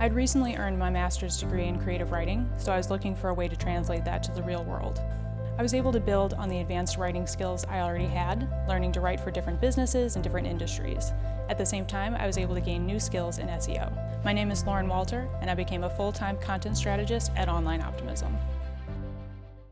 I'd recently earned my master's degree in creative writing, so I was looking for a way to translate that to the real world. I was able to build on the advanced writing skills I already had, learning to write for different businesses and different industries. At the same time, I was able to gain new skills in SEO. My name is Lauren Walter, and I became a full-time content strategist at Online Optimism.